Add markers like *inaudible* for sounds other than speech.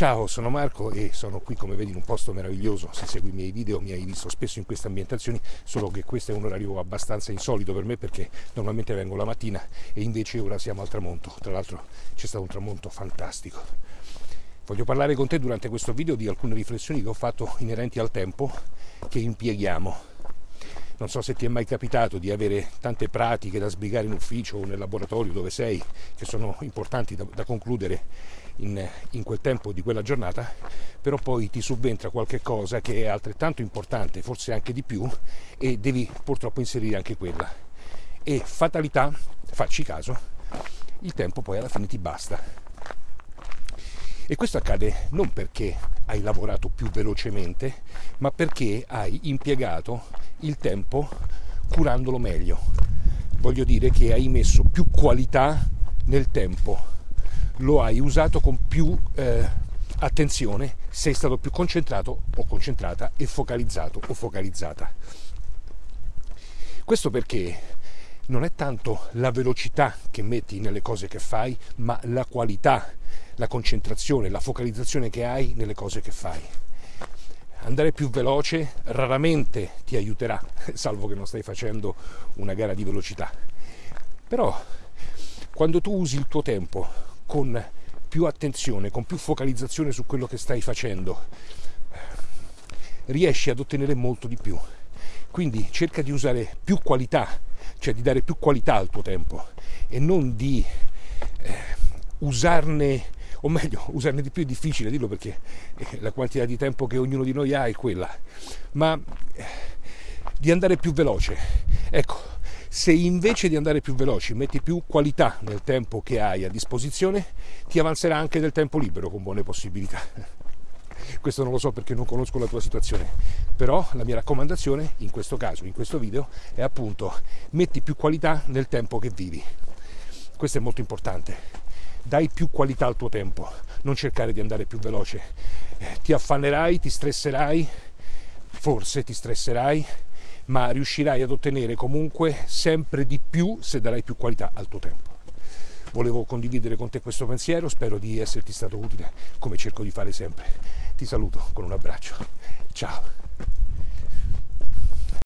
Ciao, sono Marco e sono qui come vedi in un posto meraviglioso. Se segui i miei video mi hai visto spesso in queste ambientazioni, solo che questo è un orario abbastanza insolito per me perché normalmente vengo la mattina e invece ora siamo al tramonto. Tra l'altro c'è stato un tramonto fantastico. Voglio parlare con te durante questo video di alcune riflessioni che ho fatto inerenti al tempo che impieghiamo non so se ti è mai capitato di avere tante pratiche da sbrigare in ufficio o nel laboratorio dove sei, che sono importanti da, da concludere in, in, quel tempo di quella giornata, però poi ti subentra qualche cosa che è altrettanto importante, forse anche di più, e devi purtroppo inserire anche quella. E fatalità, facci caso, il tempo poi alla fine ti basta. E questo accade non perché hai lavorato più velocemente, ma perché hai impiegato il tempo curandolo meglio. Voglio dire che hai messo più qualità nel tempo, lo hai usato con più eh, attenzione, sei stato più concentrato o concentrata e focalizzato o focalizzata. Questo perché non è tanto la velocità che metti nelle cose che fai, ma la qualità la concentrazione, la focalizzazione che hai nelle cose che fai. Andare più veloce raramente ti aiuterà, *laughs* salvo che non stai facendo una gara di velocità. Però quando tu usi il tuo tempo con più attenzione, con più focalizzazione su quello che stai facendo, riesci ad ottenere molto di più. Quindi cerca di usare più qualità, cioè di dare più qualità al tuo tempo e non di eh, usarne o meglio, *laughs* usarne di più è difficile dirlo perché eh, la quantità di tempo che ognuno di noi ha è quella, ma eh, di andare più veloce. Ecco, se invece di andare più veloci metti più qualità nel tempo che hai a disposizione, ti avanzerà anche del tempo libero con buone possibilità. *laughs* Questo non lo so perché non conosco la tua situazione, però la mia raccomandazione in questo caso, in questo video, è appunto metti più qualità nel tempo che vivi. Questo è molto importante dai più qualità al tuo tempo, non cercare di andare più veloce. Eh, ti affannerai, ti stresserai, forse ti stresserai, ma riuscirai ad ottenere comunque sempre di più se darai più qualità al tuo tempo. Volevo condividere con te questo pensiero, spero di esserti stato utile come cerco di fare sempre. Ti saluto con un abbraccio. Ciao.